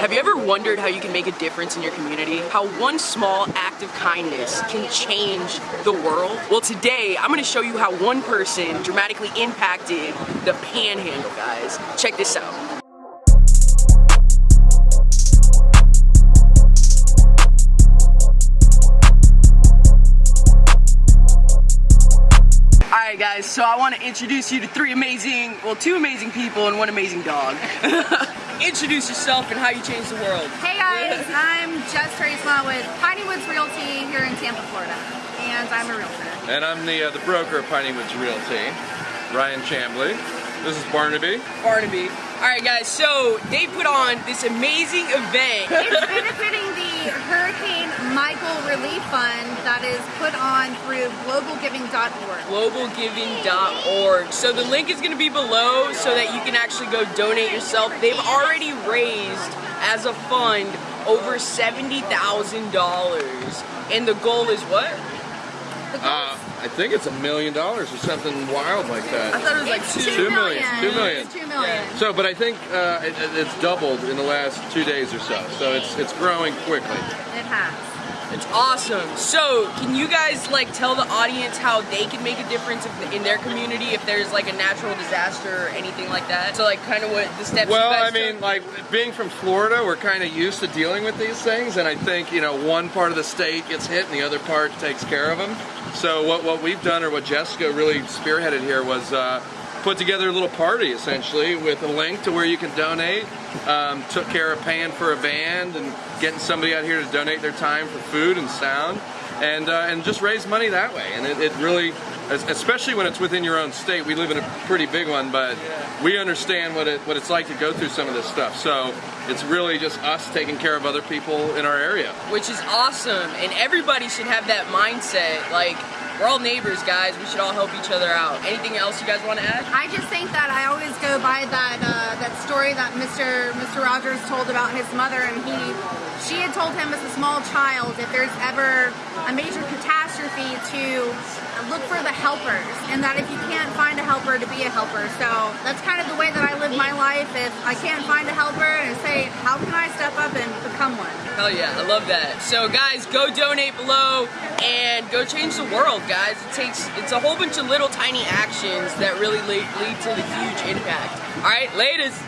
Have you ever wondered how you can make a difference in your community? How one small act of kindness can change the world? Well, today I'm gonna show you how one person dramatically impacted the panhandle, guys. Check this out. Guys, so I want to introduce you to three amazing, well two amazing people and one amazing dog. introduce yourself and how you change the world. Hey guys, I'm Jess Teresma with Piney Woods Realty here in Tampa, Florida. And I'm a realtor. And I'm the, uh, the broker of Piney Woods Realty, Ryan Chambly. This is Barnaby. Barnaby. Alright guys, so they put on this amazing event. It's benefiting the Hurricane Michael Relief Fund that is put on through globalgiving.org. Globalgiving.org. So the link is going to be below so that you can actually go donate yourself. They've already raised, as a fund, over $70,000. And the goal is what? Uh, I think it's a million dollars or something wild like that. I thought it was like It's two. Two million. Two million. It's two million. So, but I think uh, it, it's doubled in the last two days or so. So it's it's growing quickly. It has. It's awesome. So, can you guys like tell the audience how they can make a difference if, in their community if there's like a natural disaster or anything like that? So, like, kind of what the steps. Well, I mean, took? like being from Florida, we're kind of used to dealing with these things, and I think you know one part of the state gets hit and the other part takes care of them. So what what we've done, or what Jessica really spearheaded here, was. Uh, Put together a little party essentially with a link to where you can donate. Um, took care of paying for a band and getting somebody out here to donate their time for food and sound, and uh, and just raise money that way. And it, it really, especially when it's within your own state. We live in a pretty big one, but we understand what it what it's like to go through some of this stuff. So it's really just us taking care of other people in our area. which is awesome, and everybody should have that mindset. Like, we're all neighbors, guys. We should all help each other out. Anything else you guys want to add? I just think that I always go by that uh, that story that Mr. Mr. Rogers told about his mother, and he she had told him as a small child if there's ever a major catastrophe to look for the helpers, and that if you can't find a helper, to be a helper. So that's kind of the way that I live my life. If I can't find a helper, and say how can I step up and become one. Hell yeah, I love that. So guys, go donate below and go change the world, guys. It takes it's a whole bunch of little tiny actions that really lead, lead to the huge impact. All right, latest.